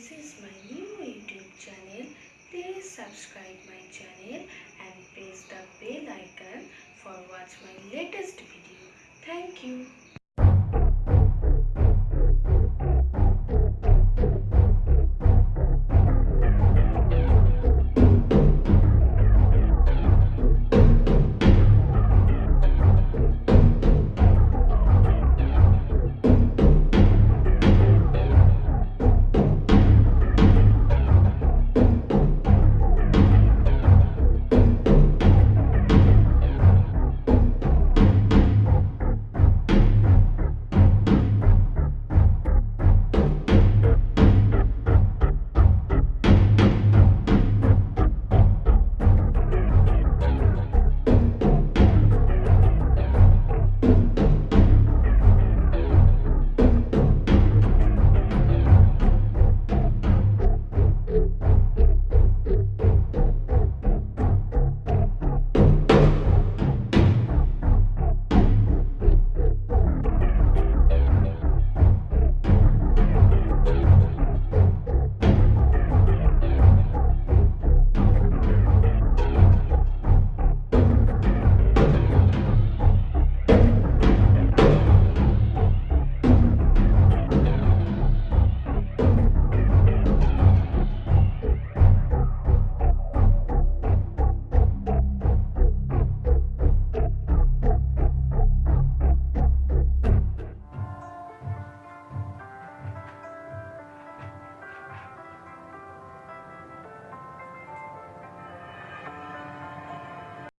this is my new YouTube channel. Please subscribe my channel and press the bell icon for watch my latest video. Thank you.